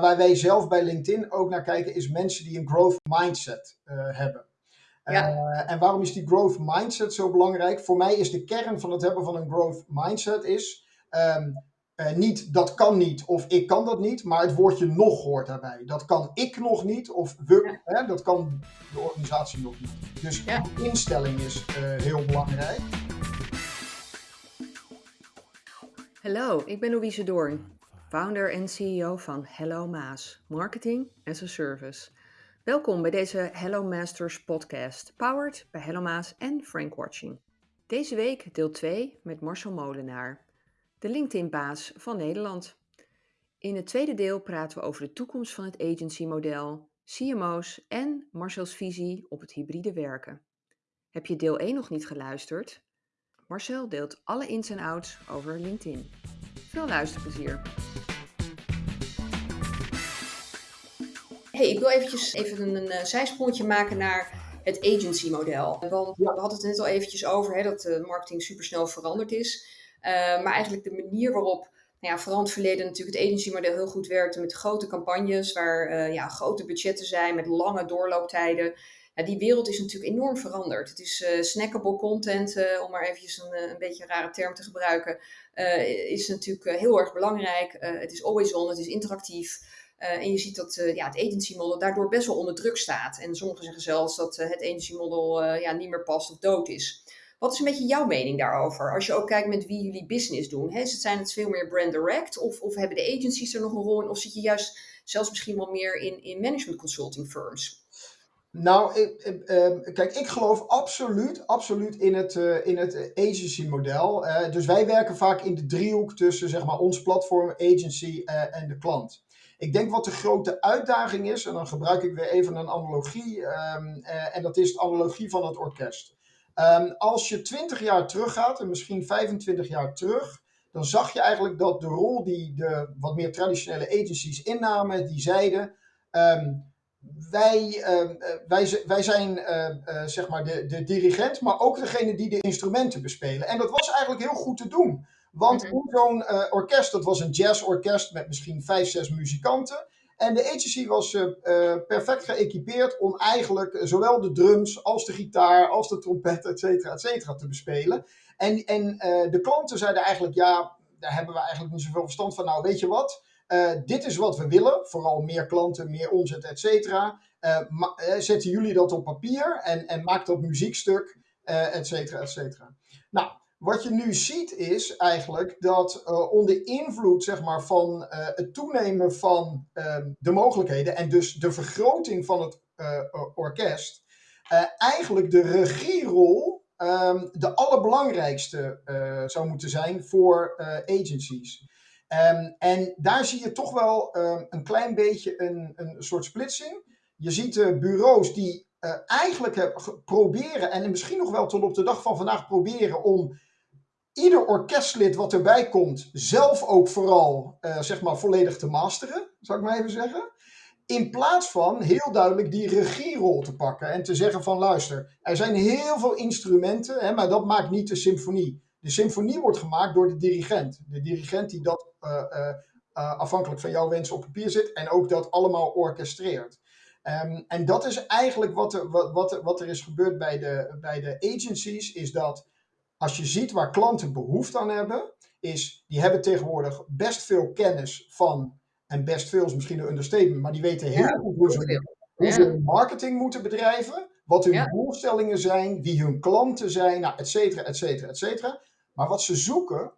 Waar wij zelf bij LinkedIn ook naar kijken, is mensen die een growth mindset hebben. Ja. en waarom is die growth mindset zo belangrijk? Voor mij is de kern van het hebben van een growth mindset is ehm, uh, niet dat kan niet of ik kan dat niet, maar het woordje nog hoort daarbij. Dat kan ik nog niet of we, hè, dat kan de organisatie nog niet. Dus ja. instelling is uh, heel belangrijk. Hallo, ik ben Louise Doorn, founder en CEO van Hello Maas, Marketing as a Service. Welkom bij deze Hello Masters podcast, powered bij Hello Maas en Frank Watching. Deze week deel 2 met Marcel Molenaar de LinkedIn-baas van Nederland. In het tweede deel praten we over de toekomst van het agency-model, CMO's en Marcel's visie op het hybride werken. Heb je deel 1 nog niet geluisterd? Marcel deelt alle ins en outs over LinkedIn. Veel luisterplezier! Hey, ik wil eventjes even een, een eh, maken naar het agency-model. Want we hadden het net al eventjes over hè, dat de marketing supersnel veranderd is. Eh, maar eigenlijk de manier waarop nou ja, vooral in het verleden natuurlijk het agency-model heel goed werkte met grote campagnes, waar uh, ja, grote budgetten zijn met lange doorlooptijden. Die wereld is natuurlijk enorm veranderd. Het is uh, snackable content, om maar eventjes een, een beetje een rare term te gebruiken, is natuurlijk heel erg belangrijk. het is always on, het is interactief. en je ziet dat ja, het agency model daardoor best wel onder druk staat. En sommigen zeggen zelfs dat het agency model ja, niet meer past of dood is. Wat is een beetje jouw mening daarover? Als je ook kijkt met wie jullie business doen. Hè? Zijn het veel meer brand direct? Of, of hebben de agencies er nog een rol in? Of zit je juist zelfs misschien wel meer in, in management consulting firms? Nou, ehm, kijk, ik geloof absoluut, absoluut in het, uh, in het agency model. Uh, dus wij werken vaak in de driehoek tussen zeg maar, ons platform, agency uh, en de klant. Ik denk wat de grote uitdaging is, en dan gebruik ik weer even een analogie, um, en dat is de analogie van het orkest. Ehm, als je 20 jaar teruggaat, en misschien 25 jaar terug, dan zag je eigenlijk dat de rol die de wat meer traditionele agencies innamen, die zeiden. Ehm, wij, ehm, eh, wij, wij zijn uh, uh, zeg maar de, de dirigent, maar ook degene die de instrumenten bespelen. En dat was eigenlijk heel goed te doen. Want mm zo'n orkest, dat was een jazzorkest met misschien vijf, zes muzikanten. En de agency was uh, perfect geëquipeerd om eigenlijk zowel de drums als de gitaar, als de trompet, et cetera, et cetera, te bespelen. En, en uh, de klanten zeiden eigenlijk, ja, daar hebben we eigenlijk niet zoveel verstand van. Nou, weet je wat? Dit is wat we willen. Vooral meer klanten, meer omzet, et cetera. zetten jullie dat op papier en, en maak dat muziekstuk, et cetera, et cetera. Nou, wat je nu ziet is eigenlijk dat onder invloed zeg maar, van het toenemen van uh, de mogelijkheden en dus de vergroting van het orkest, eigenlijk de regierol um, de allerbelangrijkste zou moeten zijn voor agencies. Um, en daar zie je toch wel um, een klein beetje een, een soort splitsing. Je ziet de bureaus die eigenlijk proberen, en misschien nog wel tot op de dag van vandaag proberen om ieder orkestlid wat erbij komt, zelf ook vooral zeg maar volledig te masteren, zou ik maar even zeggen. In plaats van heel duidelijk die regierol te pakken en te zeggen van luister, er zijn heel veel instrumenten, hè, maar dat maakt niet de symfonie. De symfonie wordt gemaakt door de dirigent. De dirigent die dat uh, uh, afhankelijk van jouw wensen op papier zit en ook dat allemaal orchestreert. Um, en dat is eigenlijk wat er, wat, wat, wat er is gebeurd bij de, bij de agencies, is dat als je ziet waar klanten behoefte aan hebben, is die hebben tegenwoordig best veel kennis van, en best veel is misschien een understatement, maar die weten heel goed hoe ze, hoe ze marketing moeten bedrijven, wat hun doelstellingen zijn, wie hun klanten zijn, nou, et cetera, et cetera, et cetera. Maar wat ze zoeken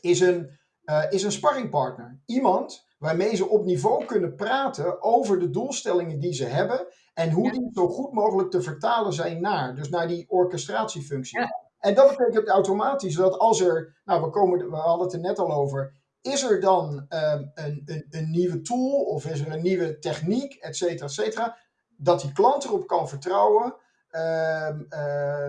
is een, uh, is een sparringpartner. Iemand waarmee ze op niveau kunnen praten over de doelstellingen die ze hebben en hoe die zo goed mogelijk te vertalen zijn naar, dus naar die orchestratiefunctie. Ja. En dat betekent automatisch dat als er, nou we, komen, we hadden het er net al over, is er dan um, een, een, een, nieuwe tool of is er een nieuwe techniek, et cetera, et cetera, dat die klant erop kan vertrouwen,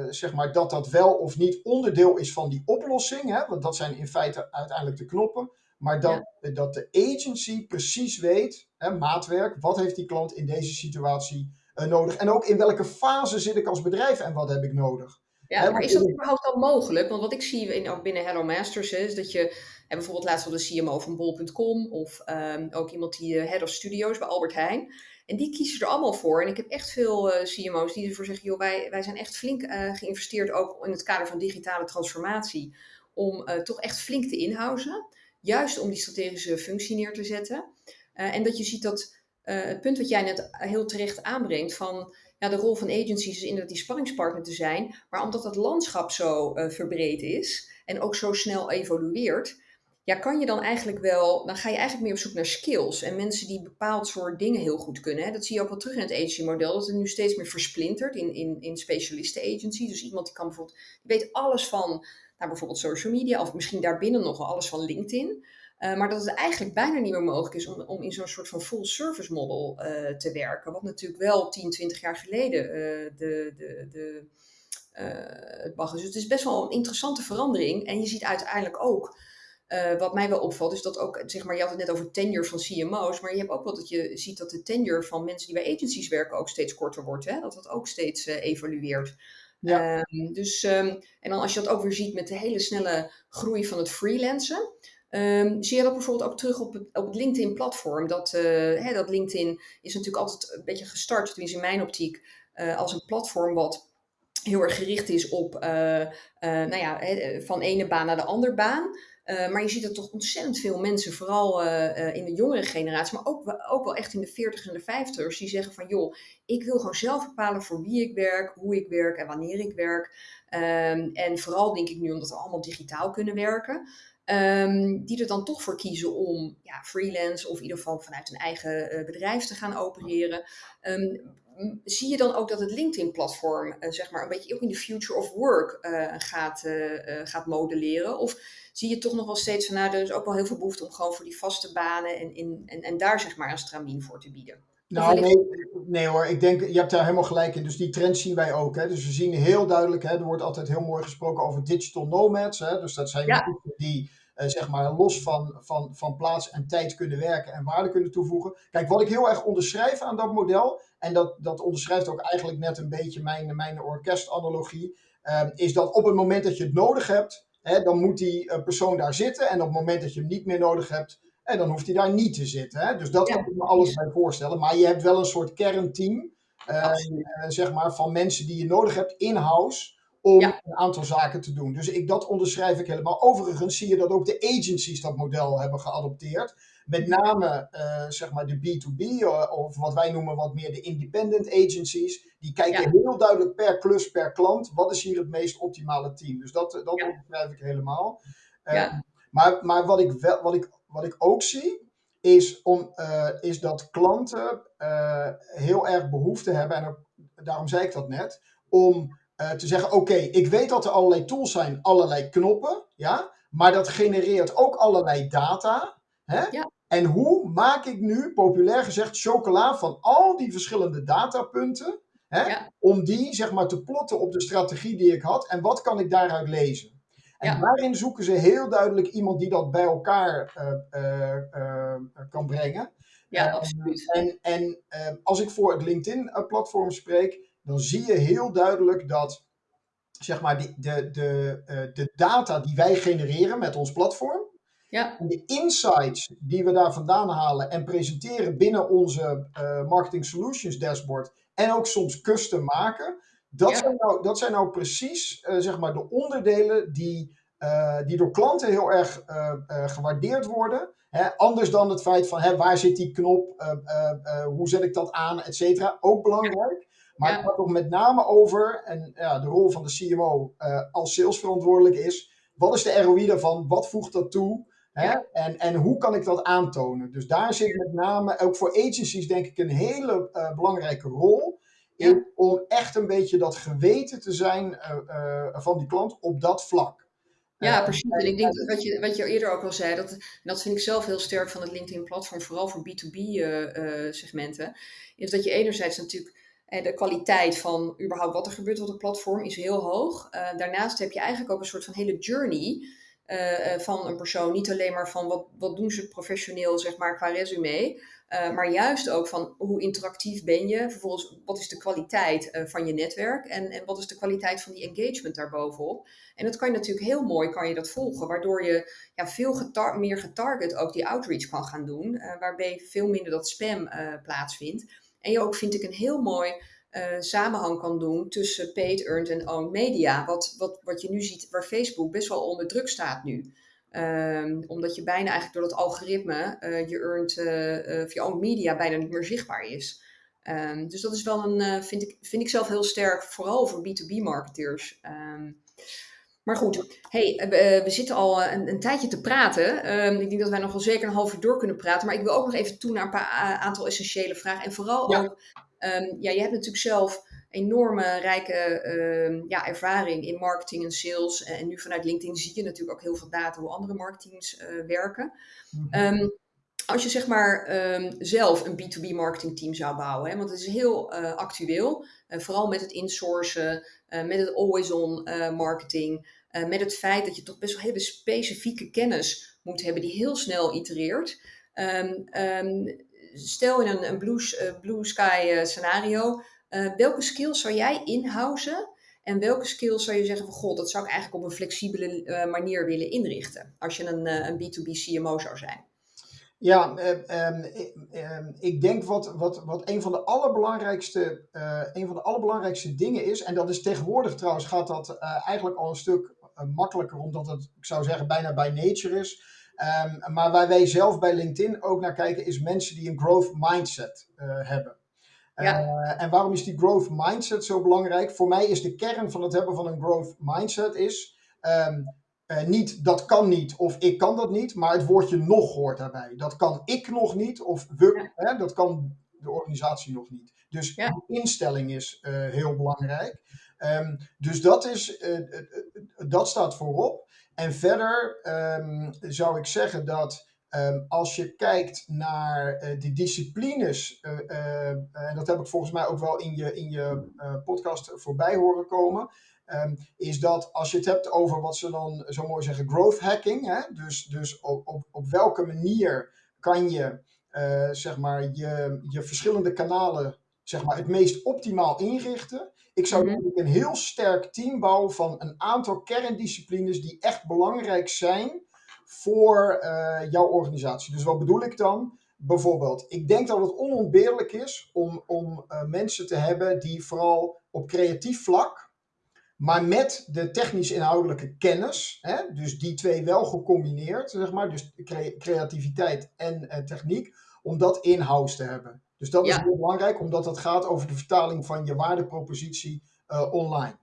zeg maar, dat dat wel of niet onderdeel is van die oplossing, hè, want dat zijn in feite uiteindelijk de knoppen, maar dat, ja. dat de agency precies weet, hè, maatwerk, wat heeft die klant in deze situatie uh, nodig en ook in welke fase zit ik als bedrijf en wat heb ik nodig. Ja, maar is dat überhaupt dan mogelijk? Want wat ik zie in, ook binnen Hello Masters is dat je, en bijvoorbeeld laatst wel de CMO van Bol.com of um, ook iemand die uh, Head of Studios bij Albert Heijn. En die kiezen er allemaal voor. En ik heb echt veel uh, CMO's die ervoor zeggen, joh, wij, wij zijn echt flink uh, geïnvesteerd ook in het kader van digitale transformatie. Om toch echt flink te inhousen. Juist om die strategische functie neer te zetten. en dat je ziet dat het punt wat jij net heel terecht aanbrengt van ja, de rol van agencies is inderdaad die spanningspartner te zijn. Maar omdat het landschap zo verbreed is en ook zo snel evolueert, ja, kan je dan eigenlijk wel, dan ga je eigenlijk meer op zoek naar skills en mensen die bepaald soort dingen heel goed kunnen. Hè. Dat zie je ook wel terug in het agency-model, dat het nu steeds meer versplintert in, in, in specialisten-agency. Dus iemand die kan bijvoorbeeld, die weet alles van, nou, bijvoorbeeld social media, of misschien daarbinnen nog wel alles van LinkedIn. Uh, maar dat het eigenlijk bijna niet meer mogelijk is om, om in zo'n soort van full service model uh, te werken. Wat natuurlijk wel 10, 20 jaar geleden uh, de, de, de, het mag. Dus het is best wel een interessante verandering. En je ziet uiteindelijk ook, wat mij wel opvalt, is dat ook, zeg maar, je had het net over tenure van CMO's, maar je hebt ook wel dat je ziet dat de tenure van mensen die bij agencies werken ook steeds korter wordt. Hè? Dat dat ook steeds evolueert. Ja. Um, dus, um, en dan als je dat ook weer ziet met de hele snelle groei van het freelancen. Um, zie je dat bijvoorbeeld ook terug op het, op het LinkedIn-platform? Dat, uh, hè, dat LinkedIn is natuurlijk altijd een beetje gestart, tenminste in mijn optiek, uh, als een platform wat heel erg gericht is op, uh, nou ja, van ene baan naar de andere baan. Maar je ziet er toch ontzettend veel mensen, vooral in de jongere generatie, maar ook, ook wel echt in de 40 en de 50ers, die zeggen van joh, ik wil gewoon zelf bepalen voor wie ik werk, hoe ik werk en wanneer ik werk. Um, en vooral denk ik nu omdat we allemaal digitaal kunnen werken. Um, die er dan toch voor kiezen om ja, freelance of in ieder geval vanuit een eigen bedrijf te gaan opereren. Um, zie je dan ook dat het LinkedIn-platform, zeg maar, een beetje ook in de future of work gaat, gaat modelleren? Of zie je toch nog wel steeds van, nou, er is ook wel heel veel behoefte om gewoon voor die vaste banen en, in, en, en daar zeg maar een stramien voor te bieden? Nou, nee, nee hoor, ik denk, je hebt daar helemaal gelijk in. Dus die trend zien wij ook. Hè. Dus we zien heel duidelijk, hè, er wordt altijd heel mooi gesproken over digital nomads. Hè. Dus dat zijn ja. mensen die uh, zeg maar los van, van, van plaats en tijd kunnen werken en waarde kunnen toevoegen. Kijk, wat ik heel erg onderschrijf aan dat model, en dat, dat onderschrijft ook eigenlijk net een beetje mijn, mijn orkestanalogie, uh, is dat op het moment dat je het nodig hebt, hè, dan moet die uh, persoon daar zitten. En op het moment dat je hem niet meer nodig hebt, en dan hoeft hij daar niet te zitten. Hè? Dus dat ja. kan ik me alles bij voorstellen. Maar je hebt wel een soort kernteam, uh, zeg maar, van mensen die je nodig hebt in-house om ja. een aantal zaken te doen. Dus ik, dat onderschrijf ik helemaal. Overigens zie je dat ook de agencies dat model hebben geadopteerd. Met name uh, zeg maar de B2B, uh, of wat wij noemen wat meer de independent agencies. Die kijken ja. heel duidelijk per klus, per klant. Wat is hier het meest optimale team? Dus dat, dat ja. onderschrijf ik helemaal. Uh, maar maar wat, ik wel, wat, ik, wat ik ook zie, is, om, uh, is dat klanten uh, heel erg behoefte hebben, en ook, daarom zei ik dat net, om uh, te zeggen: Oké, okay, ik weet dat er allerlei tools zijn, allerlei knoppen, ja, maar dat genereert ook allerlei data. Hè? Ja. En hoe maak ik nu, populair gezegd, chocola van al die verschillende datapunten, hè, ja. om die zeg maar te plotten op de strategie die ik had en wat kan ik daaruit lezen? En ja. daarin zoeken ze heel duidelijk iemand die dat bij elkaar uh, uh, uh, kan brengen. Ja, absoluut. En, en als ik voor het LinkedIn-platform spreek, dan zie je heel duidelijk dat zeg maar, de, de, de, de data die wij genereren met ons platform, ja. en de insights die we daar vandaan halen en presenteren binnen onze Marketing Solutions dashboard, en ook soms custom maken, dat, ja. zijn, nou, dat zijn nou precies uh, zeg maar de onderdelen die, uh, die door klanten heel erg gewaardeerd worden. Hè? Anders dan het feit van hè, waar zit die knop, hoe zet ik dat aan, et cetera. Ook belangrijk. Maar ja. het gaat toch met name over, en ja, de rol van de CMO als salesverantwoordelijk is, wat is de ROI daarvan, wat voegt dat toe? Hè? Ja. En, en hoe kan ik dat aantonen? Dus daar zit met name, ook voor agencies denk ik, een hele belangrijke rol. Ja. om echt een beetje dat geweten te zijn uh, uh, van die klant op dat vlak. Ja, precies. En ik denk dat wat je, wat je eerder ook al zei, dat, dat vind ik zelf heel sterk van het LinkedIn-platform, vooral voor B2B-segmenten, uh, is dat je enerzijds natuurlijk de kwaliteit van überhaupt wat er gebeurt op het platform is heel hoog. daarnaast heb je eigenlijk ook een soort van hele journey van een persoon. Niet alleen maar van wat, wat doen ze professioneel, zeg maar, qua resume. Uh, maar juist ook van hoe interactief ben je. Vervolgens, wat is de kwaliteit van je netwerk en, en wat is de kwaliteit van die engagement daarbovenop. En dat kan je natuurlijk heel mooi kan je dat volgen, waardoor je ja, veel getar meer getarget ook die outreach kan gaan doen, waarbij veel minder dat spam plaatsvindt. En je ook, vind ik, een heel mooi samenhang kan doen tussen paid, earned en owned media. Wat, wat, wat je nu ziet, waar Facebook best wel onder druk staat nu. Um, omdat je bijna eigenlijk door dat algoritme uh, je earned uh, uh, via media bijna niet meer zichtbaar is. Um, dus dat is wel een, vind, ik, vind ik zelf heel sterk, vooral voor B2B marketeers. Um, maar goed, hey, we zitten al een, een tijdje te praten. ik denk dat wij nog wel zeker een half uur door kunnen praten. Maar ik wil ook nog even toe naar een paar aantal essentiële vragen. En vooral ja. ook, ja, je hebt natuurlijk zelf enorme rijke uh, ja, ervaring in marketing en sales. En nu vanuit LinkedIn zie je natuurlijk ook heel veel data hoe andere marketeams uh, werken. Mm um, als je zeg maar um, zelf een B2B marketingteam zou bouwen, hè, want het is heel uh, actueel, vooral met het insourcen, met het always-on marketing, met het feit dat je toch best wel hele specifieke kennis moet hebben die heel snel itereert. Um, stel in een, een blue, blue sky scenario, uh, welke skills zou jij inhousen en welke skills zou je zeggen van goh, dat zou ik eigenlijk op een flexibele uh, manier willen inrichten als je een, uh, een B2B CMO zou zijn? Ja, um, um, ik denk wat, wat, wat een van de allerbelangrijkste, een van de allerbelangrijkste dingen is, en dat is tegenwoordig trouwens gaat dat eigenlijk al een stuk makkelijker, omdat het, ik zou zeggen, bijna bij nature is. Um, maar waar wij zelf bij LinkedIn ook naar kijken, is mensen die een growth mindset hebben. Ja. Uh, en waarom is die growth mindset zo belangrijk? Voor mij is de kern van het hebben van een growth mindset is um, uh, niet dat kan niet of ik kan dat niet, maar het woordje nog hoort daarbij. Dat kan ik nog niet of we, ja. hè, dat kan de organisatie nog niet. Dus ja. de instelling is uh, heel belangrijk. Um, dus dat, is, dat staat voorop. En verder um, zou ik zeggen dat Um, als je kijkt naar de disciplines, en dat heb ik volgens mij ook wel in je, in je podcast voorbij horen komen, um, is dat als je het hebt over wat ze dan zo mooi zeggen, growth hacking, hè? dus, dus op, op, op welke manier kan je zeg maar je, je verschillende kanalen zeg maar, het meest optimaal inrichten. Ik zou mm -hmm. een heel sterk team bouwen van een aantal kerndisciplines die echt belangrijk zijn voor uh, jouw organisatie. Dus wat bedoel ik dan? Bijvoorbeeld, ik denk dat het onontbeerlijk is om, om uh, mensen te hebben die vooral op creatief vlak, maar met de technisch-inhoudelijke kennis, hè, dus die twee wel gecombineerd, zeg maar, dus cre creativiteit en uh, techniek, om dat in-house te hebben. Dus dat ja. is heel belangrijk, omdat het gaat over de vertaling van je waardepropositie online.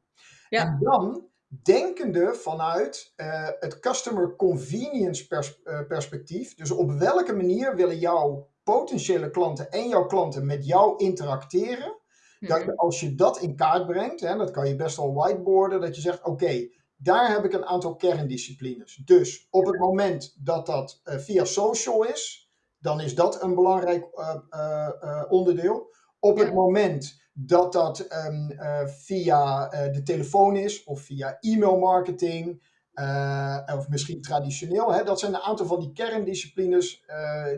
Ja. En dan denkende vanuit uh, het customer convenience pers uh, perspectief. Dus op welke manier willen jouw potentiële klanten en jouw klanten met jou interacteren? Hmm. Dat je, als je dat in kaart brengt, hè, dat kan je best wel whiteboarden, dat je zegt: Oké, okay, daar heb ik een aantal kerndisciplines. Dus op het moment dat dat uh, via social is, dan is dat een belangrijk onderdeel. Op ja. het moment dat dat um, uh, via de telefoon is of via e-mailmarketing uh, of misschien traditioneel. Hè, dat zijn een aantal van die kerndisciplines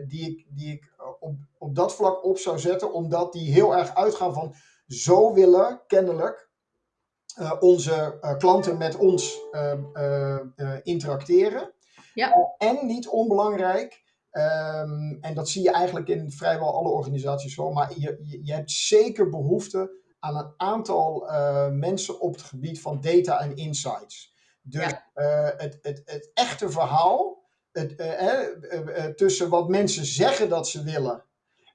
die ik, die ik op, op dat vlak op zou zetten, omdat die heel erg uitgaan van zo willen kennelijk onze klanten met ons interacteren. Ja. en niet onbelangrijk, Um, en dat zie je eigenlijk in vrijwel alle organisaties wel. Maar je, je, hebt zeker behoefte aan een aantal mensen op het gebied van data en insights. Dus ja. het, het, het echte verhaal het, tussen wat mensen zeggen dat ze willen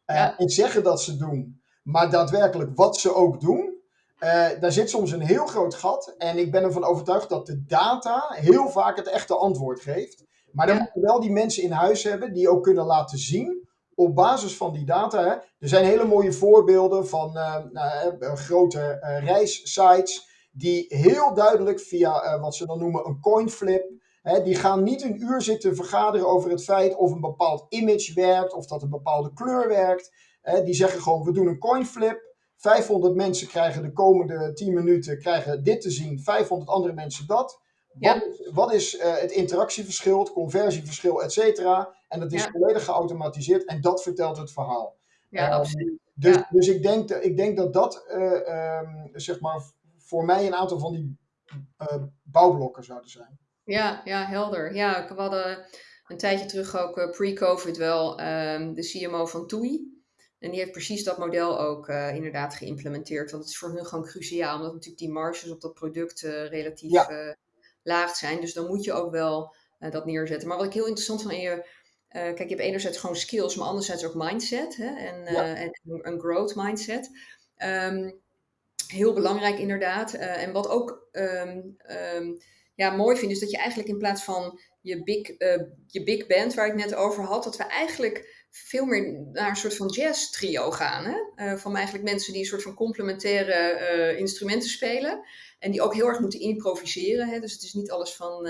ja. en zeggen dat ze doen, maar daadwerkelijk wat ze ook doen. daar zit soms een heel groot gat. En ik ben ervan overtuigd dat de data heel vaak het echte antwoord geeft. Maar dan moeten we wel die mensen in huis hebben die ook kunnen laten zien op basis van die data. Hè, er zijn hele mooie voorbeelden van uh, uh, grote reissites die heel duidelijk via wat ze dan noemen een coinflip. Hè, die gaan niet een uur zitten vergaderen over het feit of een bepaald image werkt of dat een bepaalde kleur werkt. Hè, die zeggen gewoon we doen een coinflip. 500 mensen krijgen de komende 10 minuten krijgen dit te zien, 500 andere mensen dat. Wat, is, wat is het interactieverschil, het conversieverschil, et cetera? En dat is volledig geautomatiseerd en dat vertelt het verhaal. Ja, um, absoluut. Dus, dus ik, denk, ik denk dat dat, um, zeg maar, voor mij een aantal van die uh, bouwblokken zouden zijn. Ja, ja, helder. Ja, we hadden een tijdje terug ook pre-COVID wel um, de CMO van TUI. En die heeft precies dat model ook uh, inderdaad geïmplementeerd. Want het is voor hun gewoon cruciaal, omdat natuurlijk die marges op dat product relatief ja. laag zijn. Dus dan moet je ook wel dat neerzetten. Maar wat ik heel interessant van in je kijk, je hebt enerzijds gewoon skills, maar anderzijds ook mindset hè, en, ja. en, een growth mindset. Um, heel belangrijk inderdaad. En wat ook um, um, ja, mooi vind, is dat je eigenlijk in plaats van je big, je big band waar ik net over had, dat we eigenlijk veel meer naar een soort van jazz trio gaan. Hè? van eigenlijk mensen die een soort van complementaire instrumenten spelen. En die ook heel erg moeten improviseren. Hè? Dus het is niet alles van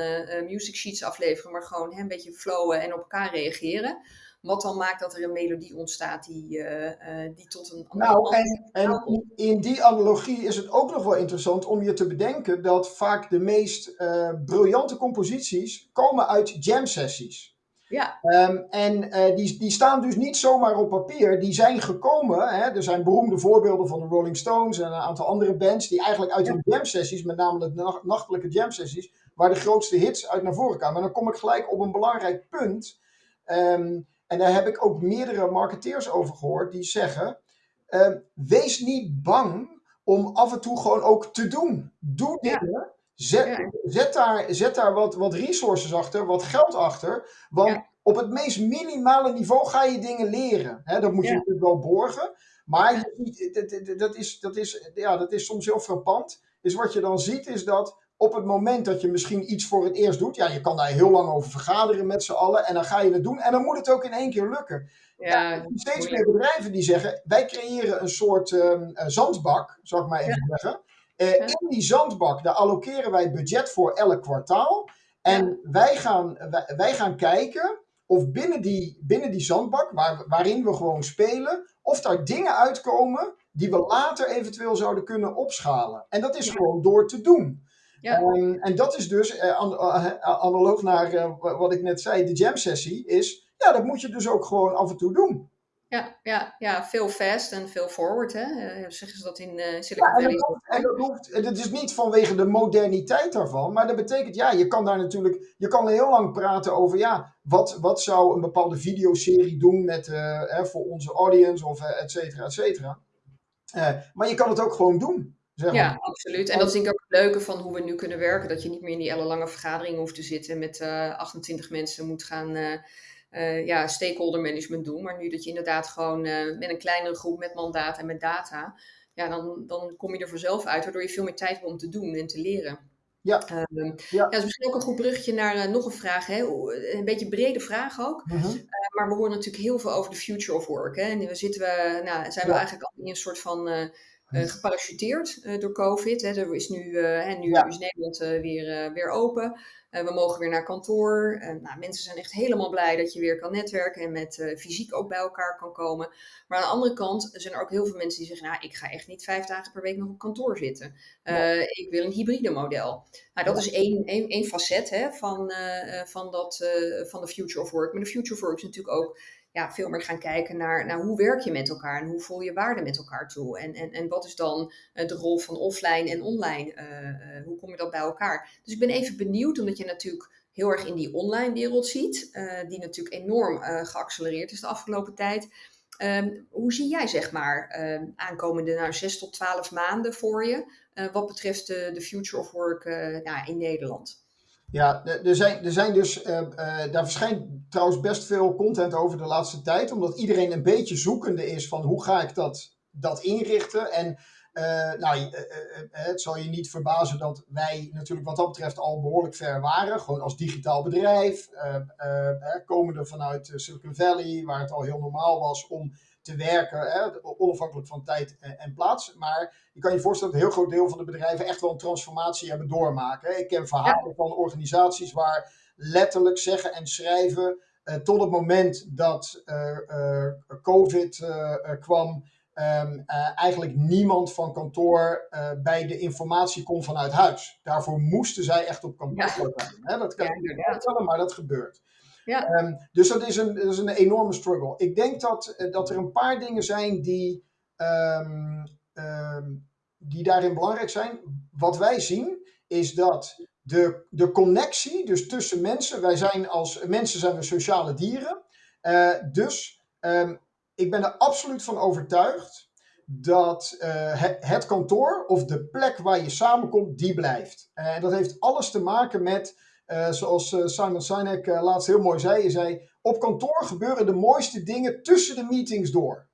music sheets afleveren, maar gewoon hè, een beetje flowen en op elkaar reageren. Wat dan maakt dat er een melodie ontstaat die, uh, uh, die tot een. Nou, en, en in die analogie is het ook nog wel interessant om je te bedenken dat vaak de meest briljante composities komen uit jam sessies. Ja. Um, en uh, die, die staan dus niet zomaar op papier. Die zijn gekomen. Hè, er zijn beroemde voorbeelden van de Rolling Stones en een aantal andere bands. die eigenlijk uit hun jam sessies, met name de nachtelijke jam sessies. waar de grootste hits uit naar voren kwamen. En dan kom ik gelijk op een belangrijk punt. Um, en daar heb ik ook meerdere marketeers over gehoord. die zeggen: uh, wees niet bang om af en toe gewoon ook te doen. Doe dingen. Ja Zet, zet, daar, zet daar wat, wat resources achter, wat geld achter. Want op het meest minimale niveau ga je dingen leren. dat moet je natuurlijk wel borgen. Maar dat, dat, is, dat, is, ja, dat is soms heel frappant. Dus wat je dan ziet is dat op het moment dat je misschien iets voor het eerst doet, ja, je kan daar heel lang over vergaderen met z'n allen en dan ga je het doen en dan moet het ook in één keer lukken. Ja, ja steeds meer bedrijven die zeggen, wij creëren een soort um, zandbak, zal ik maar even zeggen. Uh, in die zandbak, daar allokeren wij budget voor elk kwartaal. En wij, gaan, wij, wij, gaan kijken of binnen die, binnen die zandbak, waar, waarin we gewoon spelen, of daar dingen uitkomen die we later eventueel zouden kunnen opschalen. En dat is gewoon door te doen. Ja. Um, en dat is dus, uh, an, uh, analoog naar uh, wat ik net zei, de jam sessie, is, ja, dat moet je dus ook gewoon af en toe doen. Ja, ja, ja, veel fast en veel forward, hè? Zeggen ze dat in Silicon Valley? Ja, en dat, hoeft, het is niet vanwege de moderniteit daarvan, maar dat betekent, ja, je kan daar natuurlijk, je kan heel lang praten over, ja, wat, wat zou een bepaalde videoserie doen met, hè, voor onze audience of et cetera, et cetera. maar je kan het ook gewoon doen. Zeg maar. Ja, absoluut. En dat is denk ik ook het leuke van hoe we nu kunnen werken, dat je niet meer in die ellenlange vergadering hoeft te zitten met 28 mensen moet gaan uh, ja, stakeholder management doen. Maar nu dat je inderdaad gewoon met een kleinere groep met mandaat en met data, ja, dan, dan kom je er vanzelf uit, waardoor je veel meer tijd hebt om te doen en te leren. Ja. Um, ja. ja, dat is misschien ook een goed bruggetje naar nog een vraag. Hè? Een beetje een brede vraag ook. -huh. uh, maar we horen natuurlijk heel veel over de future of work. Hè? En we zitten we, nou, zijn we eigenlijk al in een soort van uh, geparachuteerd door COVID. Hè? Er is nu, en nu ja. is Nederland weer, weer open. We mogen weer naar kantoor. Nou, mensen zijn echt helemaal blij dat je weer kan netwerken en met fysiek ook bij elkaar kan komen. Maar aan de andere kant zijn er ook heel veel mensen die zeggen: Nou, ik ga echt niet vijf dagen per week nog op kantoor zitten. Ja. Ik wil een hybride model. Nou, dat is één, één, één facet hè, van, van, dat, van de Future of Work. Maar de Future of Work is natuurlijk ook ja, veel meer gaan kijken naar, naar hoe werk je met elkaar en hoe voel je waarde met elkaar toe. En, en, en wat is dan uh, de rol van offline en online? Uh, uh, hoe kom je dat bij elkaar? Dus ik ben even benieuwd, omdat je natuurlijk heel erg in die online wereld ziet, die natuurlijk enorm geaccelereerd is de afgelopen tijd. Um, hoe zie jij, zeg maar, um, aankomende nou, 6 tot 12 maanden voor je, wat betreft de, de future of work nou, in Nederland? Ja, er zijn, er zijn dus, uh, uh, daar verschijnt trouwens best veel content over de laatste tijd, omdat iedereen een beetje zoekende is van hoe ga ik dat, dat inrichten. En uh, nou, het zal je niet verbazen dat wij natuurlijk wat dat betreft al behoorlijk ver waren, gewoon als digitaal bedrijf, komende vanuit Silicon Valley, waar het al heel normaal was om te werken, hè, onafhankelijk van tijd en, plaats. Maar je kan je voorstellen dat een heel groot deel van de bedrijven echt wel een transformatie hebben doormaken. Ik ken verhalen van organisaties waar letterlijk zeggen en schrijven uh, tot het moment dat uh, uh, COVID kwam, um, eigenlijk niemand van kantoor bij de informatie kon vanuit huis. Daarvoor moesten zij echt op kantoor zijn. Dat kan je niet vertellen, maar dat gebeurt. Ja. Um, dus dat is, een, dat is een enorme struggle. Ik denk dat, uh, dat er een paar dingen zijn die, um, die daarin belangrijk zijn. Wat wij zien is dat de, de connectie dus tussen mensen, wij zijn als mensen zijn we sociale dieren. Uh, dus ik ben er absoluut van overtuigd dat uh, het, kantoor of de plek waar je samenkomt, die blijft. En dat heeft alles te maken met, uh, zoals Simon Sinek laatst heel mooi zei, hij zei, op kantoor gebeuren de mooiste dingen tussen de meetings door.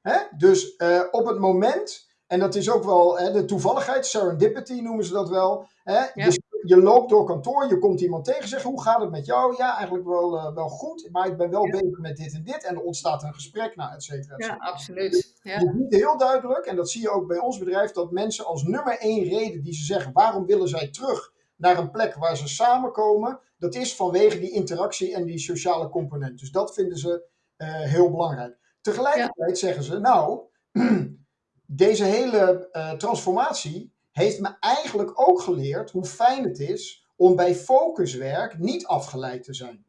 Hè? Dus op het moment en dat is ook wel hè, de toevalligheid, serendipity noemen ze dat wel. Hè? Ja. Dus je loopt door kantoor, je komt iemand tegen, zegt hoe gaat het met jou? Ja, eigenlijk wel, uh, wel goed, maar ik ben wel ja. bezig met dit en dit. En er ontstaat een gesprek, nou, et cetera. Ja, absoluut. Ja. Je ziet heel duidelijk, en dat zie je ook bij ons bedrijf, dat mensen als nummer één reden die ze zeggen, waarom willen zij terug naar een plek waar ze samenkomen, dat is vanwege die interactie en die sociale component. Dus dat vinden ze uh, heel belangrijk. Tegelijkertijd zeggen ze, nou, deze hele uh, transformatie heeft me eigenlijk ook geleerd hoe fijn het is om bij focuswerk niet afgeleid te zijn.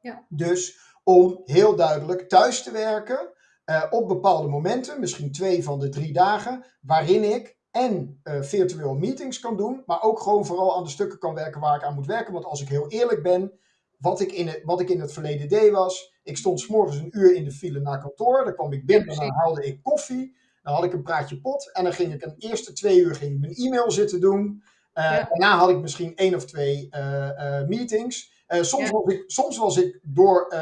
Ja. Dus om heel duidelijk thuis te werken uh, op bepaalde momenten, misschien twee van de drie dagen, waarin ik en uh, virtueel meetings kan doen, maar ook gewoon vooral aan de stukken kan werken waar ik aan moet werken. Want als ik heel eerlijk ben, wat ik in het, wat ik in het verleden deed was, ik stond s morgens een uur in de file naar kantoor, dan kwam ik binnen en dan haalde ik koffie. Dan had ik een praatje pot en dan ging ik een eerste twee uur ging mijn e-mail zitten doen. Uh, ja. Daarna had ik misschien één of twee uh, uh, meetings. soms, ja. was ik, soms was ik door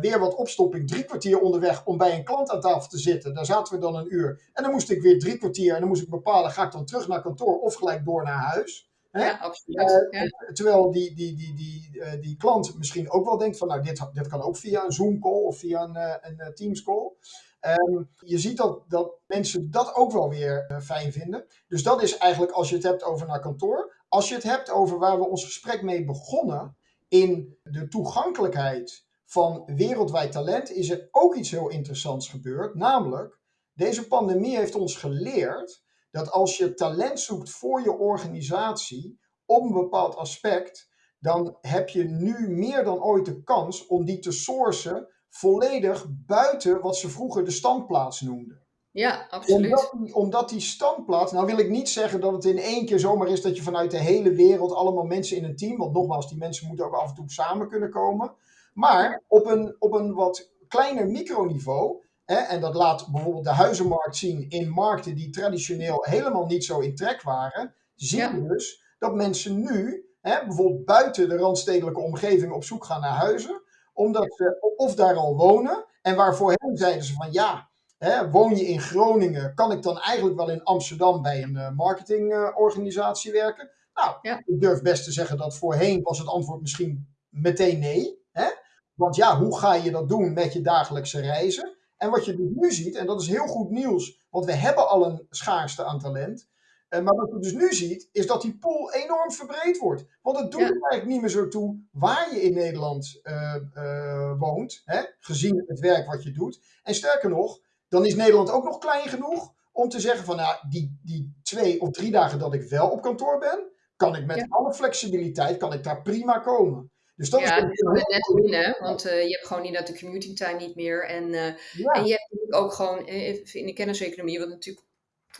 weer wat opstopping drie kwartier onderweg om bij een klant aan tafel te zitten. Daar zaten we dan een uur. En dan moest ik weer drie kwartier en dan moest ik bepalen, ga ik dan terug naar kantoor of gelijk door naar huis. Ja, absoluut. Ja. Terwijl die, die, die, die, die klant misschien ook wel denkt van, nou, dit, dit kan ook via een Zoom call of via een, een Teams call. Um, je ziet dat, dat mensen dat ook wel weer uh, fijn vinden. Dus dat is eigenlijk als je het hebt over naar kantoor. Als je het hebt over waar we ons gesprek mee begonnen, in de toegankelijkheid van wereldwijd talent, is er ook iets heel interessants gebeurd. Namelijk, deze pandemie heeft ons geleerd dat als je talent zoekt voor je organisatie op een bepaald aspect, dan heb je nu meer dan ooit de kans om die te sourcen volledig buiten wat ze vroeger de standplaats noemden. Ja, absoluut. Omdat die, omdat die standplaats, nou wil ik niet zeggen dat het in één keer zomaar is dat je vanuit de hele wereld allemaal mensen in een team, want nogmaals, die mensen moeten ook af en toe samen kunnen komen. Maar op een, op een wat kleiner microniveau, hè, en dat laat bijvoorbeeld de huizenmarkt zien in markten die traditioneel helemaal niet zo in trek waren, zien ja. we dus dat mensen nu hè, bijvoorbeeld buiten de randstedelijke omgeving op zoek gaan naar huizen omdat ze of daar al wonen. En waarvoor hen zeiden ze van ja, hè, woon je in Groningen, kan ik dan eigenlijk wel in Amsterdam bij een uh, marketingorganisatie werken? Nou, ja. ik durf best te zeggen dat voorheen was het antwoord misschien meteen nee. Hè? Want ja, hoe ga je dat doen met je dagelijkse reizen? En wat je dus nu ziet, en dat is heel goed nieuws, want we hebben al een schaarste aan talent. Uh, maar wat je dus nu ziet, is dat die pool enorm verbreed wordt. Want het doet ja. er eigenlijk niet meer zo toe waar je in Nederland uh, uh, woont, hè? gezien het werk wat je doet. En sterker nog, dan is Nederland ook nog klein genoeg om te zeggen van nou, die, die twee of drie dagen dat ik wel op kantoor ben, kan ik met ja. alle flexibiliteit, kan ik daar prima komen. Dus dat ja, is dat net winnen, want uh, je hebt gewoon niet dat de commuting time niet meer. En, uh, ja. en je hebt natuurlijk ook gewoon in de kenniseconomie, wat natuurlijk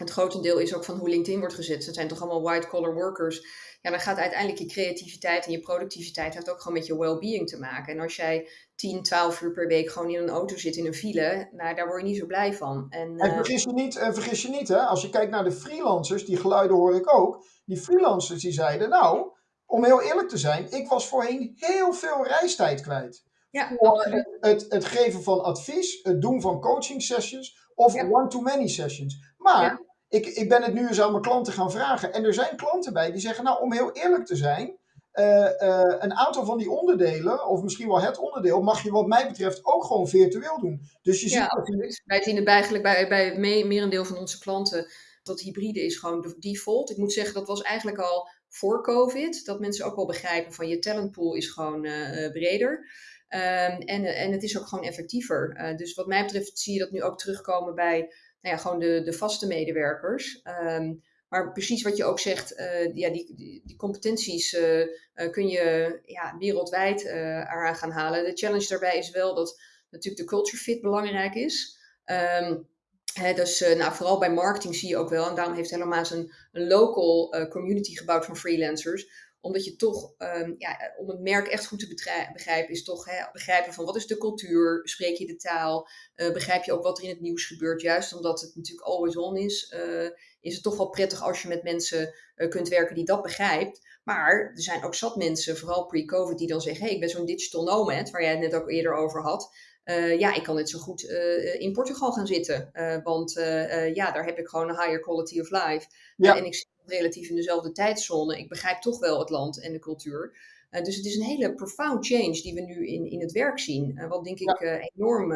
het grotendeel is ook van hoe LinkedIn wordt gezet. Het zijn toch allemaal white-collar workers. Ja, dan gaat uiteindelijk je creativiteit en je productiviteit heeft ook gewoon met je well-being te maken. En als jij 10, 12 uur per week gewoon in een auto zit in een file, nou, daar word je niet zo blij van. En, en vergis je niet, en vergis je niet hè, als je kijkt naar de freelancers, die geluiden hoor ik ook. Die freelancers die zeiden, nou, om heel eerlijk te zijn, ik was voorheen heel veel reistijd kwijt. Ja, het, het, het, geven van advies, het doen van coaching sessions of ja. one-to-many sessions. Maar ja. Ik, ik ben het nu eens aan mijn klanten gaan vragen. En er zijn klanten bij die zeggen, nou om heel eerlijk te zijn, uh, uh, een aantal van die onderdelen, of misschien wel het onderdeel, mag je wat mij betreft ook gewoon virtueel doen. Dus je ja, ziet dat Wij zien het eigenlijk bij, bij merendeel van onze klanten dat hybride is gewoon de default. Ik moet zeggen, dat was eigenlijk al voor COVID, dat mensen ook wel begrijpen van je talentpool is gewoon uh, breder. Ehm, en, en het is ook gewoon effectiever. dus wat mij betreft zie je dat nu ook terugkomen bij nou ja, gewoon de, de vaste medewerkers. Ehm, maar precies wat je ook zegt, uh, ja, die, die, competenties uh, uh, kun je ja, wereldwijd eraan gaan halen. De challenge daarbij is wel dat natuurlijk de culture fit belangrijk is. Um, hè, dus nou, vooral bij marketing zie je ook wel, en daarom heeft Helemaal een, een local community gebouwd van freelancers omdat je toch, um, ja, om het merk echt goed te begrijpen, is toch hè, begrijpen van wat is de cultuur, spreek je de taal, uh, begrijp je ook wat er in het nieuws gebeurt. Juist omdat het natuurlijk always on is, uh, is het toch wel prettig als je met mensen uh, kunt werken die dat begrijpt. Maar er zijn ook zat mensen, vooral pre-COVID, die dan zeggen, hey, ik ben zo'n digital nomad, waar jij het net ook eerder over had. Uh, ja, ik kan net zo goed uh, in Portugal gaan zitten. Uh, want ja, daar heb ik gewoon een higher quality of life. Ja. en ik relatief in dezelfde tijdzone. Ik begrijp toch wel het land en de cultuur. dus het is een hele profound change die we nu in, in het werk zien. wat denk ik ja. enorm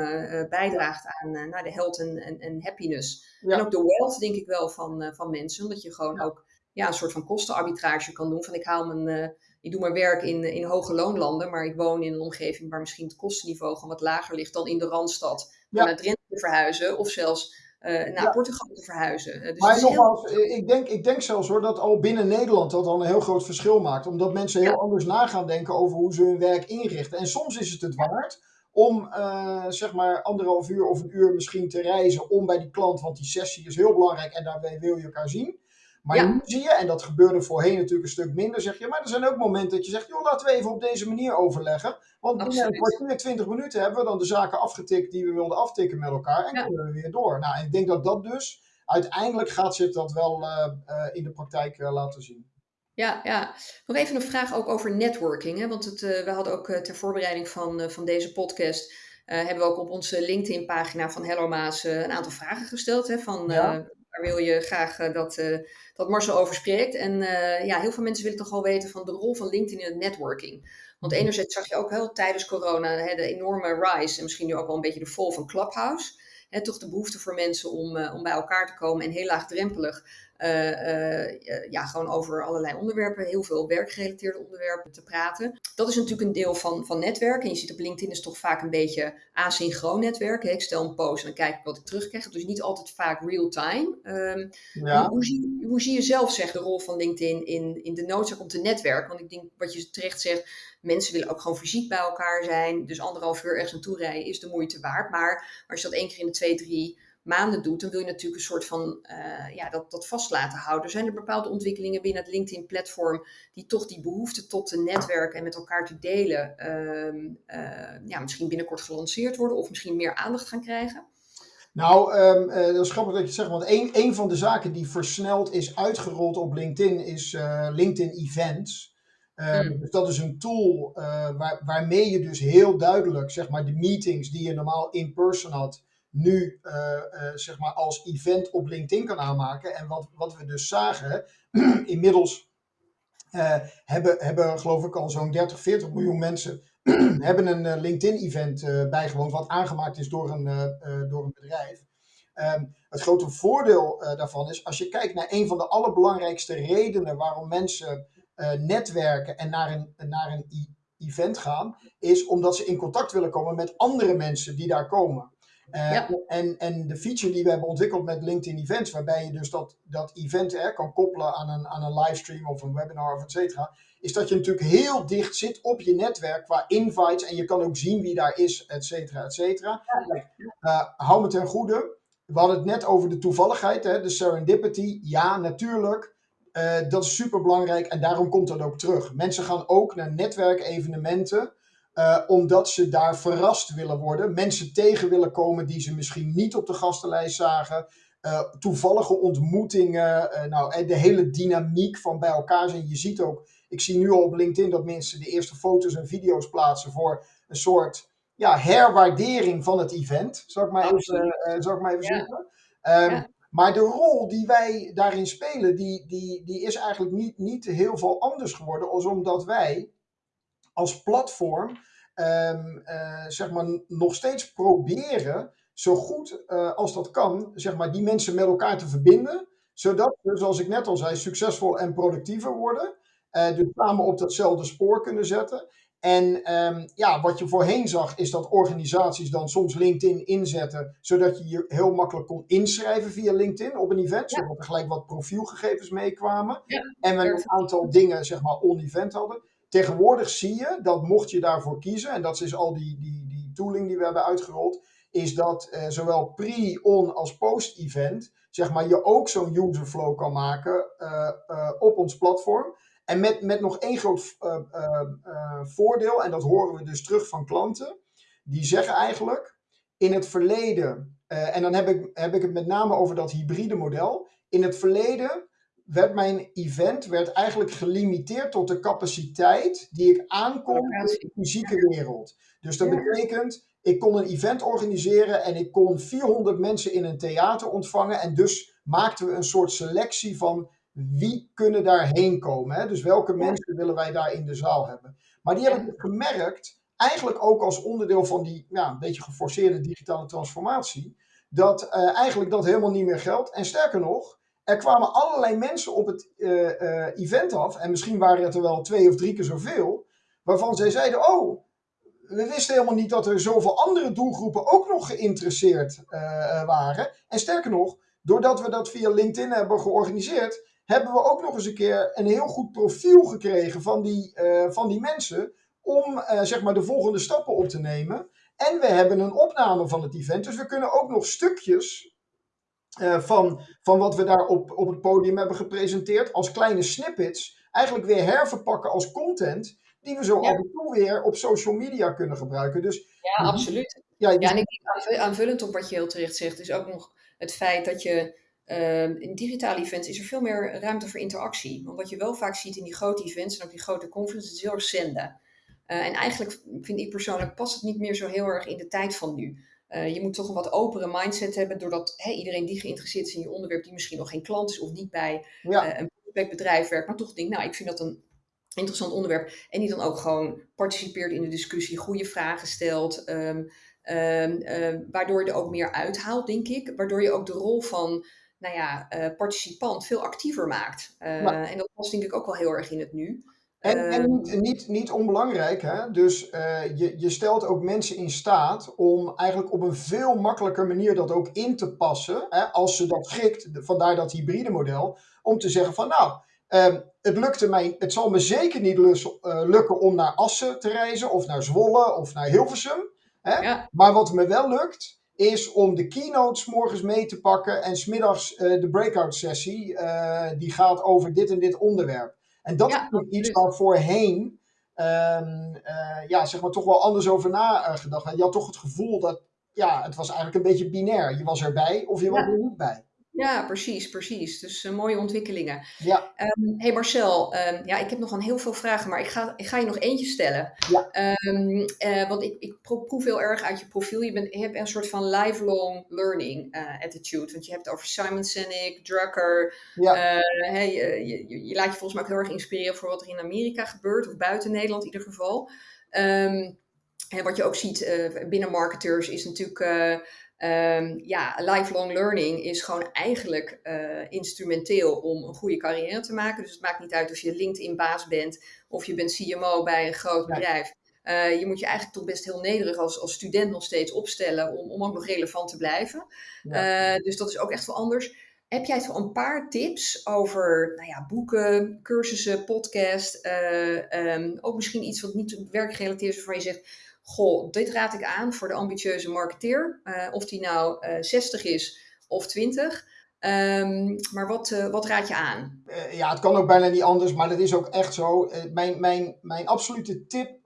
bijdraagt aan naar de health en, happiness. Ja. En ook de wealth denk ik wel van, van mensen. Omdat je gewoon ook ja, een soort van kostenarbitrage kan doen. Van ik haal mijn ik doe mijn werk in, in hoge loonlanden, maar ik woon in een omgeving waar misschien het kostenniveau gewoon wat lager ligt dan in de Randstad. Ja. Naar Drenthe te verhuizen of zelfs uh, naar ja. Portugal te verhuizen. Dus maar nogmaals, heel... ik, denk, ik denk zelfs hoor dat al binnen Nederland dat al een heel groot verschil maakt. Omdat mensen heel ja. anders na gaan denken over hoe ze hun werk inrichten. En soms is het het waard om uh, zeg maar anderhalf uur of een uur misschien te reizen om bij die klant, want die sessie is heel belangrijk en daarbij wil je elkaar zien. Maar ja. nu zie je, en dat gebeurde voorheen natuurlijk een stuk minder, zeg je, maar er zijn ook momenten dat je zegt, joh, laten we even op deze manier overleggen. Want binnen een kwartier, twintig minuten hebben we dan de zaken afgetikt die we wilden aftikken met elkaar en ja. kunnen we weer door. Nou, en ik denk dat dat dus, uiteindelijk gaat zich dat wel uh, uh, in de praktijk uh, laten zien. Ja, ja, nog even een vraag ook over networking. Hè? Want het, we hadden ook ter voorbereiding van, van deze podcast, hebben we ook op onze LinkedIn-pagina van Hello Maas een aantal vragen gesteld. Hè? Van, ja daar wil je graag uh, dat, uh, dat Marcel over spreekt. En uh, ja, heel veel mensen willen toch wel weten van de rol van LinkedIn in het networking. Want mhm. enerzijds zag je ook wel tijdens corona hè, de enorme rise en misschien nu ook wel een beetje de vol van Clubhouse. Hè, toch de behoefte voor mensen om, om bij elkaar te komen en heel laagdrempelig ja, gewoon over allerlei onderwerpen, heel veel werkgerelateerde onderwerpen te praten. Dat is natuurlijk een deel van, van netwerken. En je ziet op LinkedIn is toch vaak een beetje asynchroon netwerken. Ik stel een post en dan kijk ik wat ik terugkrijg. Dus niet altijd vaak real-time. Um, ja. hoe, hoe, zie, hoe zie je zelf zeg, de rol van LinkedIn in, in de noodzaak om te netwerken? Want ik denk wat je terecht zegt, mensen willen ook gewoon fysiek bij elkaar zijn. Dus anderhalf uur ergens naartoe rijden is de moeite waard. Maar als je dat één keer in de twee, drie maanden doet, dan wil je natuurlijk een soort van uh, ja, dat, dat vast laten houden. Zijn er bepaalde ontwikkelingen binnen het LinkedIn-platform die toch die behoefte tot te netwerken en met elkaar te delen, uh, uh, ja, misschien binnenkort gelanceerd worden of misschien meer aandacht gaan krijgen? Nou, um, dat is grappig dat je het zegt, want een, een van de zaken die versneld is uitgerold op LinkedIn is LinkedIn Events. Um, mm. Dus dat is een tool waar, waarmee je dus heel duidelijk, zeg maar, de meetings die je normaal in person had, nu uh, uh, zeg maar als event op LinkedIn kan aanmaken. En wat, wat we dus zagen, inmiddels uh, hebben, hebben geloof ik al zo'n 30, 40 miljoen mensen hebben een LinkedIn-event bijgewoond, wat aangemaakt is door een, door een bedrijf. Um, het grote voordeel daarvan is, als je kijkt naar een van de allerbelangrijkste redenen waarom mensen netwerken en naar een, naar een event gaan, is omdat ze in contact willen komen met andere mensen die daar komen. Uh, ja. en, en de feature die we hebben ontwikkeld met LinkedIn Events, waarbij je dus dat, dat event hè, kan koppelen aan een, aan een livestream of een webinar of et cetera, is dat je natuurlijk heel dicht zit op je netwerk qua invites en je kan ook zien wie daar is, et cetera, et cetera. Ja. Uh, hou me ten goede. We hadden het net over de toevalligheid, hè, de serendipity. Ja, natuurlijk. Uh, dat is super belangrijk en daarom komt dat ook terug. Mensen gaan ook naar netwerkevenementen uh, omdat ze daar verrast willen worden. Mensen tegen willen komen die ze misschien niet op de gastenlijst zagen. Uh, toevallige ontmoetingen. Uh, nou, de hele dynamiek van bij elkaar zijn. Je ziet ook, ik zie nu al op LinkedIn dat mensen de eerste foto's en video's plaatsen voor een soort ja, herwaardering van het event. Zou ik maar even, ik maar even ja. zeggen. Um, ja. Maar de rol die wij daarin spelen, die, die, die is eigenlijk niet, niet heel veel anders geworden. Als omdat wij als platform um, uh, zeg maar nog steeds proberen zo goed uh, als dat kan, zeg maar, die mensen met elkaar te verbinden. Zodat we, zoals ik net al zei, succesvol en productiever worden. Uh, dus samen op datzelfde spoor kunnen zetten. En ehm, ja, wat je voorheen zag, is dat organisaties dan soms LinkedIn inzetten, zodat je je heel makkelijk kon inschrijven via LinkedIn op een event, zodat er gelijk wat profielgegevens meekwamen. en we een aantal dingen, zeg maar, on-event hadden. Tegenwoordig zie je dat mocht je daarvoor kiezen, en dat is al die, die, die tooling die we hebben uitgerold, is dat uh, zowel pre, on als post-event, zeg maar, je ook zo'n user flow kan maken uh, uh, op ons platform. En met, met nog één groot voordeel, en dat horen we dus terug van klanten, die zeggen eigenlijk, in het verleden, en dan heb ik, heb ik het met name over dat hybride model, in het verleden werd mijn event werd eigenlijk gelimiteerd tot de capaciteit die ik aankom in de fysieke wereld. Dus dat betekent, ik kon een event organiseren en ik kon 400 mensen in een theater ontvangen. En dus maakten we een soort selectie van wie kunnen daarheen komen. Hè? Dus welke mensen willen wij daar in de zaal hebben. Maar die hebben gemerkt, eigenlijk ook als onderdeel van die ja, een beetje geforceerde digitale transformatie, dat uh, eigenlijk dat helemaal niet meer geldt. En sterker nog, er kwamen allerlei mensen op het uh, uh, event af, en misschien waren het er wel twee of drie keer zoveel, waarvan zij zeiden: Oh, we wisten helemaal niet dat er zoveel andere doelgroepen ook nog geïnteresseerd uh, waren. En sterker nog, doordat we dat via LinkedIn hebben georganiseerd, hebben we ook nog eens een keer een heel goed profiel gekregen van die, van die mensen om zeg maar de volgende stappen op te nemen. En we hebben een opname van het event, dus we kunnen ook nog stukjes uh, van, van wat we daar op, op het podium hebben gepresenteerd als kleine snippets eigenlijk weer herverpakken als content die we zo ja. af en toe weer op social media kunnen gebruiken. Dus, ja, absoluut. Ja, ja, en ik denk aanvullend op wat je heel terecht zegt, is ook nog het feit dat je uh, in digitale events is er veel meer ruimte voor interactie. Want wat je wel vaak ziet in die grote events en ook die grote conferences, is heel erg zenden. Uh, en eigenlijk vind ik persoonlijk past het niet meer zo heel erg in de tijd van nu. Uh, je moet toch een wat openere mindset hebben, doordat iedereen die geïnteresseerd is in je onderwerp, die misschien nog geen klant is of niet bij ja. uh, een bedrijf werkt, maar toch denkt, nou, ik vind dat een interessant onderwerp. En die dan ook gewoon participeert in de discussie, goede vragen stelt, um, um, uh, waardoor je er ook meer uithaalt, denk ik. Waardoor je ook de rol van, nou ja, participant veel actiever maakt. Ja. En dat past denk ik ook wel heel erg in het nu. En, en niet, ehm. niet, niet, onbelangrijk, hè? dus uh, je, je stelt ook mensen in staat om eigenlijk op een veel makkelijker manier dat ook in te passen, hè, als ze dat schikt, vandaar dat hybride model, om te zeggen van nou, um, het lukte mij, het zal me zeker niet lus, uh, lukken om naar Assen te reizen, of naar Zwolle, of naar Hilversum. Hè? Ja. Maar wat me wel lukt, is om de keynotes morgens mee te pakken en smiddags uh, de breakout sessie, die gaat over dit en dit onderwerp. En dat ja, is iets waar voorheen um, uh, ja, zeg maar, toch wel anders over nagedacht. Uh, je had toch het gevoel dat ja, het was eigenlijk een beetje binair. Je was erbij of je was er niet bij. Ja, precies, precies. Dus uh, mooie ontwikkelingen. Ja. Um, hey Marcel, um, ja, ik heb nog aan heel veel vragen, maar ik ga, ik ga je nog eentje stellen. Ja. Um, uh, want ik, ik proef heel erg uit je profiel. Je, bent, je hebt een soort van lifelong learning uh, attitude. Want je hebt het over Simon Sinek, Drucker. Ja. Hey, je, je, je, laat je volgens mij ook heel erg inspireren voor wat er in Amerika gebeurt, of buiten Nederland in ieder geval. en wat je ook ziet binnen marketers is natuurlijk Um, ja, lifelong learning is gewoon eigenlijk uh, instrumenteel om een goede carrière te maken. Dus het maakt niet uit of je LinkedIn-baas bent of je bent CMO bij een groot bedrijf. Uh, je moet je eigenlijk toch best heel nederig als, als student nog steeds opstellen om, om ook nog relevant te blijven. Ja. Uh, dus dat is ook echt wel anders. Heb jij zo een paar tips over nou ja, boeken, cursussen, podcast? Um, ook misschien iets wat niet werkgerelateerd is waarvan je zegt goh, dit raad ik aan voor de ambitieuze marketeer. Uh, of die nou uh, eh, 60 is of 20. Um, ehm, maar wat, uh, wat raad je aan? ja, het kan ook bijna niet anders, maar dat is ook echt zo. mijn, mijn, mijn absolute tip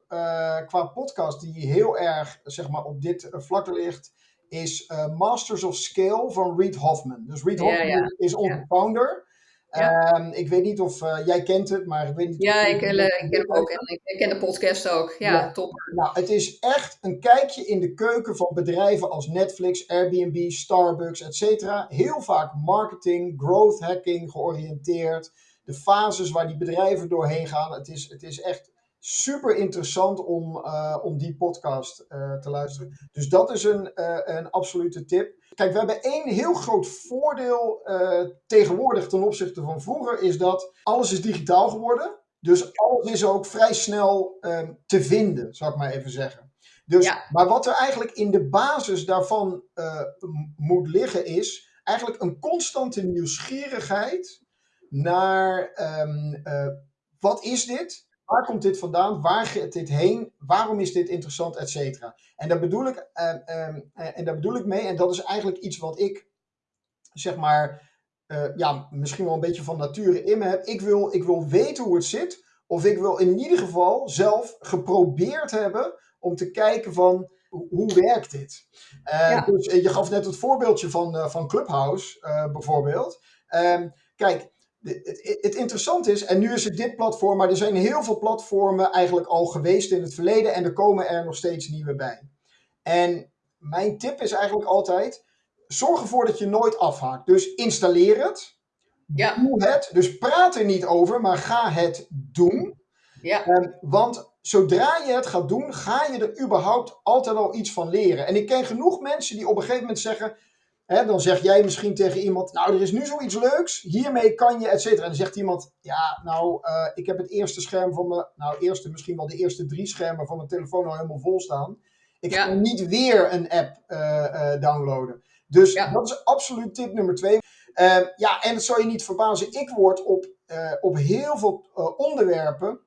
qua podcast, die heel erg zeg maar, op dit vlak ligt, is Masters of Scale van Reid Hoffman. Dus Reid Hoffman ja, ja. is onze founder. Ja. Um, ik weet niet of uh, jij kent het, maar ik weet niet. Ja, ik, uh, ik ken hem ook en ik ken de podcast ook. Ja, ja, top. Nou, het is echt een kijkje in de keuken van bedrijven als Netflix, Airbnb, Starbucks, etc. Heel vaak marketing, growth hacking georiënteerd. De fases waar die bedrijven doorheen gaan. Het is, het is echt super interessant om, uh, om die podcast te luisteren. Dus dat is een, een absolute tip. Kijk, we hebben één heel groot voordeel tegenwoordig ten opzichte van vroeger, is dat alles is digitaal geworden. Dus alles is ook vrij snel ehm, te vinden, zou ik maar even zeggen. Dus, Ja. Maar wat er eigenlijk in de basis daarvan eh, moet liggen is eigenlijk een constante nieuwsgierigheid naar eh, wat is dit? Waar komt dit vandaan? Waar gaat dit heen? Waarom is dit interessant? Et cetera. En daar bedoel ik, ehm, ehm, eh, en daar bedoel ik mee, en dat is eigenlijk iets wat ik zeg maar eh, ja, misschien wel een beetje van nature in me heb. Ik wil, ik wil weten hoe het zit. Of ik wil in ieder geval zelf geprobeerd hebben om te kijken van hoe, werkt dit? Eh, Ja. Dus je gaf net het voorbeeldje van, van Clubhouse bijvoorbeeld. Ehm, kijk, het, het interessante is, en nu is het dit platform, maar er zijn heel veel platformen eigenlijk al geweest in het verleden en er komen er nog steeds nieuwe bij. En mijn tip is eigenlijk altijd, zorg ervoor dat je nooit afhaakt. Dus installeer het. Ja. Doe het. Dus praat er niet over, maar ga het doen. Ja. Ehm, want zodra je het gaat doen, ga je er überhaupt altijd al iets van leren. En ik ken genoeg mensen die op een gegeven moment zeggen. Hè, dan zeg jij misschien tegen iemand, nou er is nu zoiets leuks, hiermee kan je, et cetera. En dan zegt iemand, ja nou, eh, ik heb het eerste scherm van mijn, nou eerste, misschien wel de eerste drie schermen van mijn telefoon al helemaal vol staan. Ik ga Ja. niet weer een app eh, eh, downloaden. Dus Ja. dat is absoluut tip nummer twee. Eh, ja, en het zal je niet verbazen, ik word op, op heel veel onderwerpen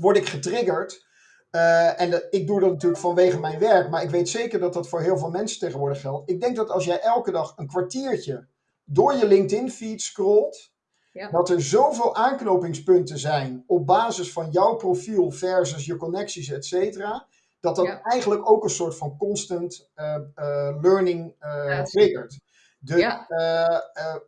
word ik getriggerd. Eh, en ik doe dat natuurlijk vanwege mijn werk, maar ik weet zeker dat dat voor heel veel mensen tegenwoordig geldt. Ik denk dat als jij elke dag een kwartiertje door je LinkedIn-feed scrolt, Ja. dat er zoveel aanknopingspunten zijn op basis van jouw profiel versus je connecties, et cetera, dat dat Ja. eigenlijk ook een soort van constant eh, eh, learning Ja, triggert. Dus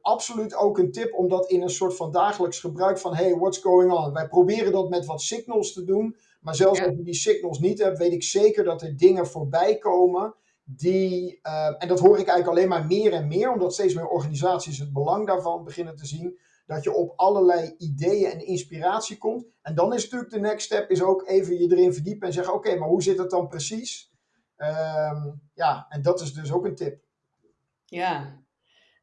absoluut ook een tip om dat in een soort van dagelijks gebruik van hey, what's going on? Wij proberen dat met wat signals te doen, maar zelfs Ja. als je die signals niet hebt, weet ik zeker dat er dingen voorbij komen die, eh, en dat hoor ik eigenlijk alleen maar meer en meer, omdat steeds meer organisaties het belang daarvan beginnen te zien, dat je op allerlei ideeën en inspiratie komt. En dan is natuurlijk de next step is ook even je erin verdiepen en zeggen, oké, maar hoe zit het dan precies? Ehm, ja, en dat is dus ook een tip. Ja.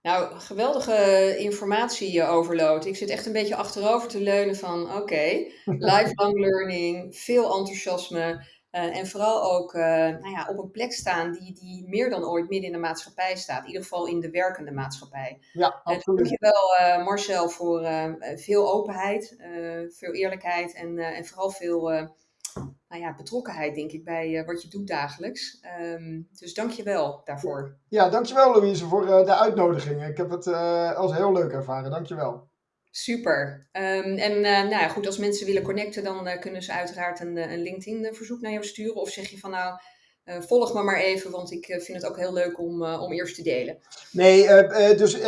Nou, geweldige informatie overload. Ik zit echt een beetje achterover te leunen van, oké, lifelong learning, veel enthousiasme eh, en vooral ook eh, nou ja, op een plek staan die, die meer dan ooit midden in de maatschappij staat. In ieder geval in de werkende maatschappij. Ja, Uh, absoluut. dankjewel uh, Marcel voor veel openheid, veel eerlijkheid en, en vooral veel nou ja, betrokkenheid, denk ik, bij wat je doet dagelijks. Um, dus dankjewel daarvoor. Ja, dankjewel Louise voor uh, de uitnodiging. Ik heb het uh, als heel leuk ervaren. Dankjewel. Super. Um, en uh, nou ja, goed, als mensen willen connecten, dan uh, kunnen ze uiteraard een, een LinkedIn-verzoek naar jou sturen. Of zeg je van nou, uh, volg me maar even, want ik vind het ook heel leuk om, om eerst te delen. Nee, dus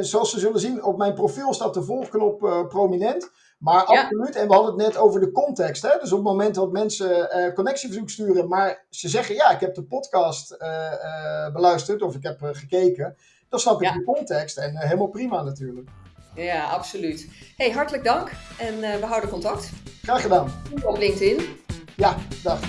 zoals ze zullen zien, op mijn profiel staat de volgknop prominent. Maar Ja. absoluut, en we hadden het net over de context. Hè? Dus op het moment dat mensen eh, connectieverzoek sturen, maar ze zeggen ja, ik heb de podcast eh, eh, beluisterd of ik heb gekeken, dan snap ik Ja. de context en helemaal prima natuurlijk. Ja, absoluut. Hey, hartelijk dank en we houden contact. Graag gedaan. Op LinkedIn. Ja, dag.